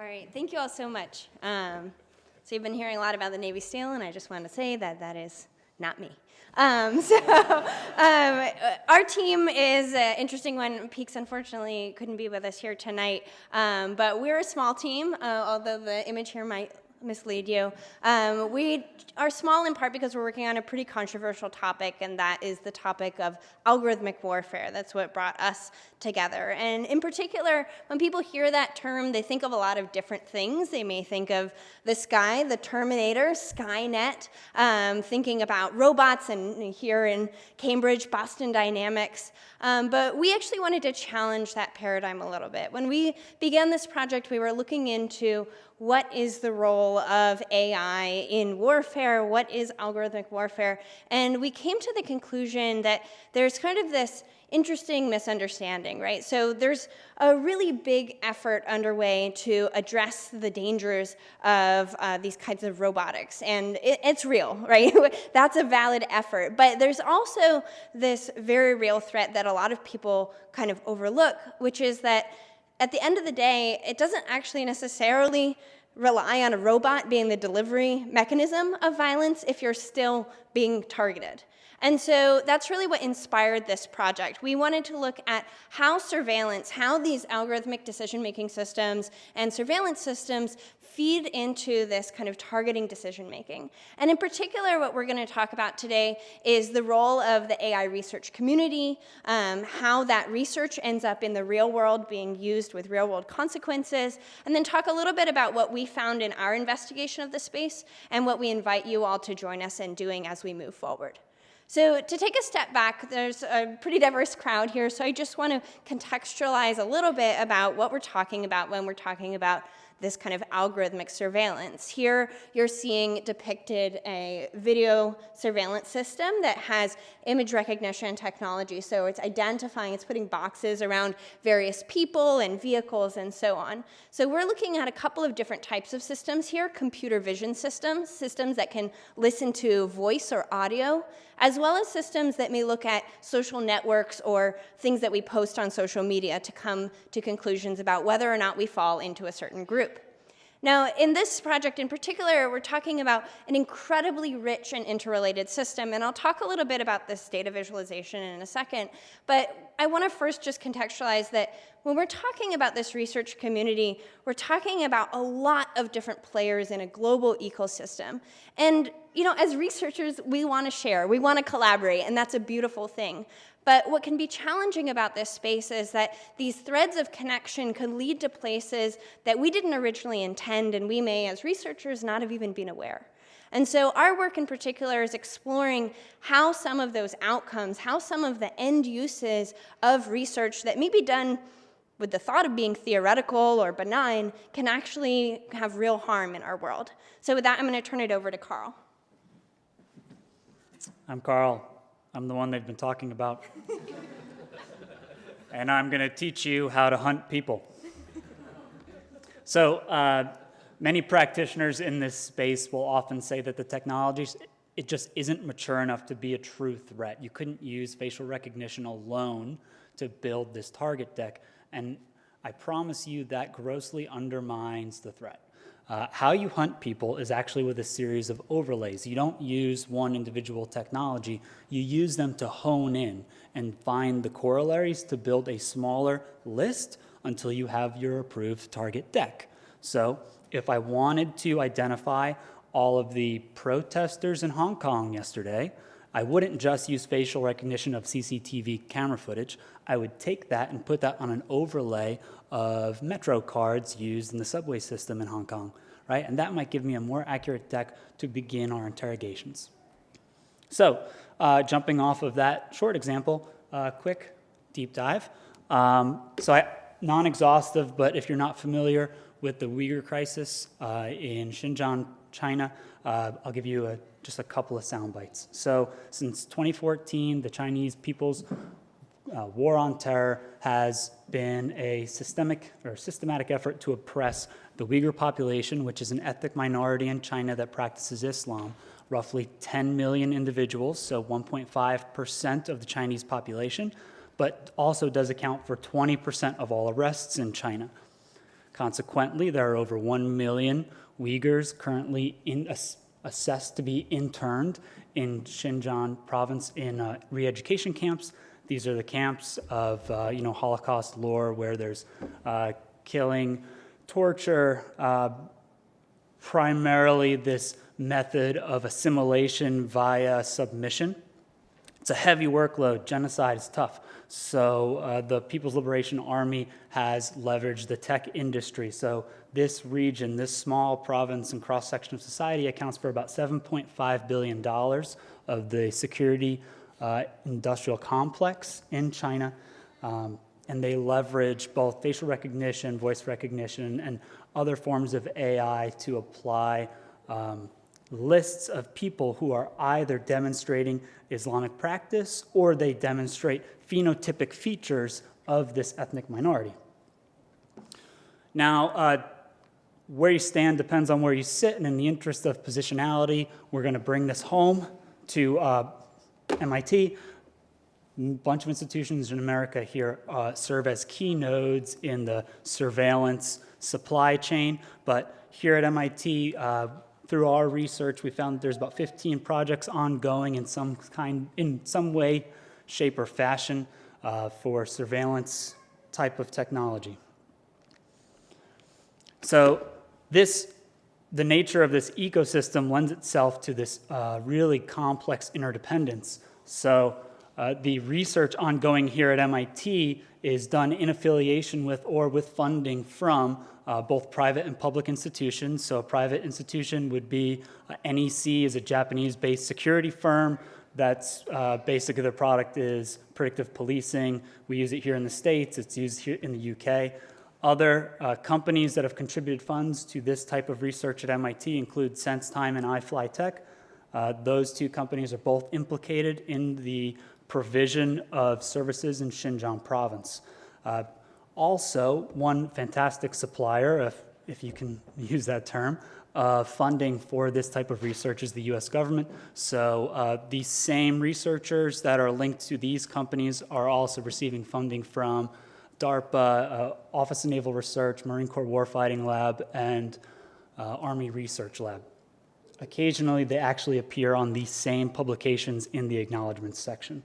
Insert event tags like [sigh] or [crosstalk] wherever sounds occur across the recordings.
All right, thank you all so much. Um, so you've been hearing a lot about the Navy SEAL, and I just want to say that that is not me. Um, [laughs] so um, our team is an interesting one. Peaks unfortunately couldn't be with us here tonight, um, but we're a small team, uh, although the image here might mislead you. Um, we are small in part because we're working on a pretty controversial topic, and that is the topic of algorithmic warfare. That's what brought us together. And in particular, when people hear that term, they think of a lot of different things. They may think of the sky, the Terminator, Skynet, um, thinking about robots, and here in Cambridge, Boston Dynamics. Um, but we actually wanted to challenge that paradigm a little bit. When we began this project, we were looking into what is the role of AI in warfare, what is algorithmic warfare, and we came to the conclusion that there's kind of this interesting misunderstanding, right? So there's a really big effort underway to address the dangers of uh, these kinds of robotics, and it, it's real, [laughs] right? [laughs] That's a valid effort, but there's also this very real threat that a lot of people kind of overlook, which is that at the end of the day, it doesn't actually necessarily rely on a robot being the delivery mechanism of violence if you're still being targeted. And so that's really what inspired this project. We wanted to look at how surveillance, how these algorithmic decision-making systems and surveillance systems feed into this kind of targeting decision making. And in particular, what we're going to talk about today is the role of the AI research community, um, how that research ends up in the real world being used with real world consequences, and then talk a little bit about what we found in our investigation of the space and what we invite you all to join us in doing as we move forward. So to take a step back, there's a pretty diverse crowd here, so I just want to contextualize a little bit about what we're talking about when we're talking about this kind of algorithmic surveillance. Here you're seeing depicted a video surveillance system that has image recognition technology. So it's identifying, it's putting boxes around various people and vehicles and so on. So we're looking at a couple of different types of systems here, computer vision systems, systems that can listen to voice or audio, as well as systems that may look at social networks or things that we post on social media to come to conclusions about whether or not we fall into a certain group. Now, in this project in particular, we're talking about an incredibly rich and interrelated system, and I'll talk a little bit about this data visualization in a second, but I want to first just contextualize that when we're talking about this research community, we're talking about a lot of different players in a global ecosystem. And you know, as researchers, we want to share, we want to collaborate, and that's a beautiful thing. But what can be challenging about this space is that these threads of connection could lead to places that we didn't originally intend and we may, as researchers, not have even been aware. And so our work in particular is exploring how some of those outcomes, how some of the end uses of research that may be done with the thought of being theoretical or benign can actually have real harm in our world. So with that, I'm going to turn it over to Carl. I'm Carl. I'm the one they've been talking about. [laughs] and I'm going to teach you how to hunt people. So uh, many practitioners in this space will often say that the technology, it just isn't mature enough to be a true threat. You couldn't use facial recognition alone to build this target deck. And I promise you that grossly undermines the threat. Uh, how you hunt people is actually with a series of overlays. You don't use one individual technology, you use them to hone in and find the corollaries to build a smaller list until you have your approved target deck. So if I wanted to identify all of the protesters in Hong Kong yesterday, I wouldn't just use facial recognition of CCTV camera footage. I would take that and put that on an overlay of Metro cards used in the subway system in Hong Kong, right? And that might give me a more accurate deck to begin our interrogations. So uh, jumping off of that short example, uh, quick deep dive. Um, so non-exhaustive, but if you're not familiar with the Uyghur crisis uh, in Xinjiang, China, uh, I'll give you a, just a couple of sound bites. So since 2014, the Chinese People's uh, war on terror has been a systemic or systematic effort to oppress the Uyghur population, which is an ethnic minority in China that practices Islam, roughly 10 million individuals, so 1.5% of the Chinese population, but also does account for 20% of all arrests in China. Consequently, there are over 1 million Uyghurs currently in, ass, assessed to be interned in Xinjiang province in uh, re-education camps. These are the camps of, uh, you know, Holocaust lore where there's uh, killing, torture, uh, primarily this method of assimilation via submission. It's a heavy workload. Genocide is tough. So uh, the People's Liberation Army has leveraged the tech industry. So this region, this small province and cross-section of society accounts for about $7.5 billion of the security uh, industrial complex in China. Um, and they leverage both facial recognition, voice recognition, and other forms of AI to apply um, lists of people who are either demonstrating Islamic practice or they demonstrate phenotypic features of this ethnic minority. Now, uh, where you stand depends on where you sit, and in the interest of positionality, we're going to bring this home to uh, MIT. A bunch of institutions in America here uh, serve as key nodes in the surveillance supply chain, but here at MIT, uh, through our research, we found that there's about 15 projects ongoing in some kind, in some way, shape, or fashion uh, for surveillance type of technology. So this, the nature of this ecosystem lends itself to this uh, really complex interdependence. So uh, the research ongoing here at MIT is done in affiliation with or with funding from uh, both private and public institutions. So a private institution would be uh, NEC is a Japanese-based security firm. That's uh, basically their product is predictive policing. We use it here in the States. It's used here in the UK. Other uh, companies that have contributed funds to this type of research at MIT include SenseTime and iFlyTek. Uh, those two companies are both implicated in the provision of services in Xinjiang province. Uh, also, one fantastic supplier, if, if you can [laughs] use that term, uh, funding for this type of research is the US government. So uh, these same researchers that are linked to these companies are also receiving funding from DARPA, uh, Office of Naval Research, Marine Corps Warfighting Lab, and uh, Army Research Lab. Occasionally, they actually appear on these same publications in the acknowledgments section.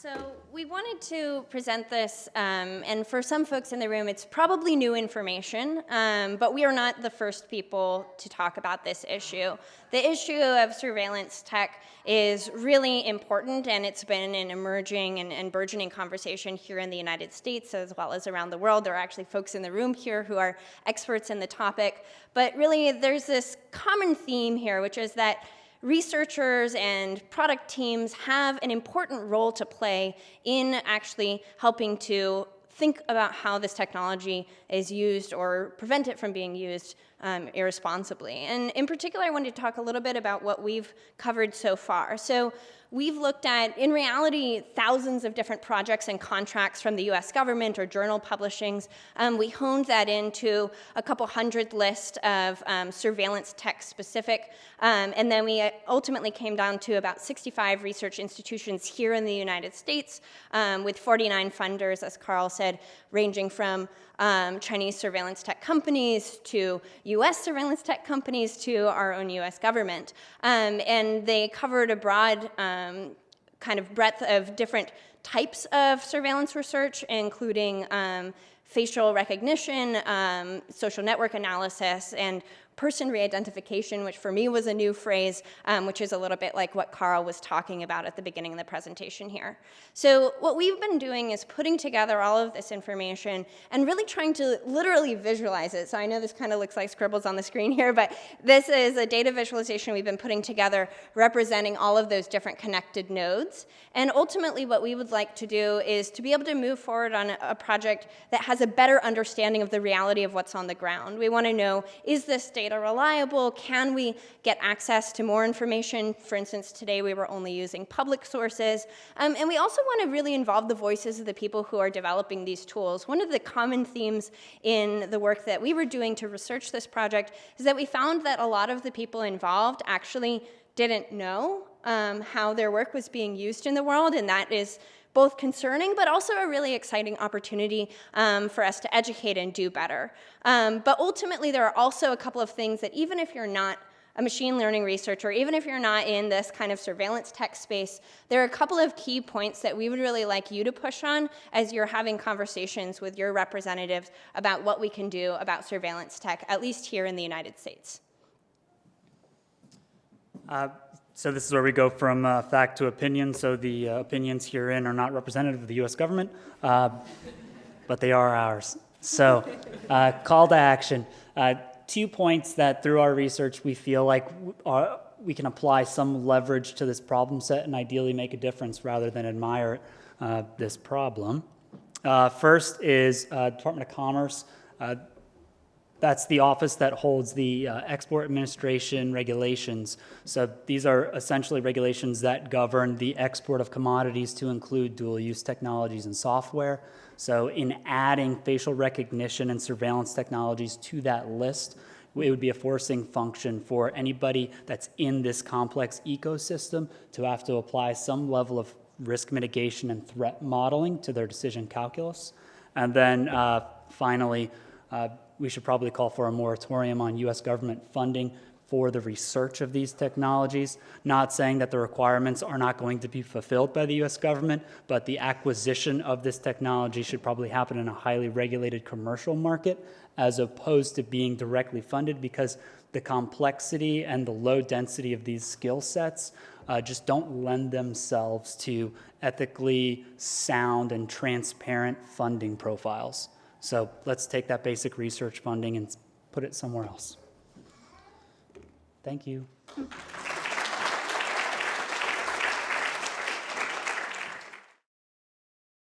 So we wanted to present this, um, and for some folks in the room, it's probably new information, um, but we are not the first people to talk about this issue. The issue of surveillance tech is really important, and it's been an emerging and, and burgeoning conversation here in the United States as well as around the world. There are actually folks in the room here who are experts in the topic, but really there's this common theme here, which is that researchers and product teams have an important role to play in actually helping to think about how this technology is used or prevent it from being used um, irresponsibly. And in particular, I wanted to talk a little bit about what we've covered so far. So we've looked at, in reality, thousands of different projects and contracts from the US government or journal publishings. Um, we honed that into a couple hundred list of um, surveillance tech specific. Um, and then we ultimately came down to about 65 research institutions here in the United States um, with 49 funders, as Carl said, ranging from um, Chinese surveillance tech companies to US surveillance tech companies to our own US government. Um, and they covered a broad um, kind of breadth of different types of surveillance research, including um, facial recognition, um, social network analysis, and person re-identification, which for me was a new phrase, um, which is a little bit like what Carl was talking about at the beginning of the presentation here. So what we've been doing is putting together all of this information and really trying to literally visualize it. So I know this kind of looks like scribbles on the screen here, but this is a data visualization we've been putting together representing all of those different connected nodes. And ultimately what we would like to do is to be able to move forward on a project that has a better understanding of the reality of what's on the ground. We want to know, is this data data reliable? Can we get access to more information? For instance, today we were only using public sources. Um, and we also want to really involve the voices of the people who are developing these tools. One of the common themes in the work that we were doing to research this project is that we found that a lot of the people involved actually didn't know um, how their work was being used in the world, and that is both concerning but also a really exciting opportunity um, for us to educate and do better. Um, but ultimately, there are also a couple of things that even if you're not a machine learning researcher, even if you're not in this kind of surveillance tech space, there are a couple of key points that we would really like you to push on as you're having conversations with your representatives about what we can do about surveillance tech, at least here in the United States. Uh, So this is where we go from uh, fact to opinion. So the uh, opinions herein are not representative of the U.S. government, uh, but they are ours. So uh, call to action. Uh, Two points that through our research, we feel like are- we can apply some leverage to this problem set and ideally make a difference rather than admire uh, this problem. First is Department of Commerce. That's the office that holds the uh, export administration regulations. So these are essentially regulations that govern the export of commodities to include dual use technologies and software. So in adding facial recognition and surveillance technologies to that list, it would be a forcing function for anybody that's in this complex ecosystem to have to apply some level of risk mitigation and threat modeling to their decision calculus. And then uh, finally, uh, we should probably call for a moratorium on U.S. government funding for the research of these technologies. Not saying that the requirements are not going to be fulfilled by the U.S. government, but the acquisition of this technology should probably happen in a highly regulated commercial market as opposed to being directly funded because the complexity and the low density of these skill sets uh, just don't lend themselves to ethically sound and transparent funding profiles. So let's take that basic research funding and put it somewhere else. Thank you.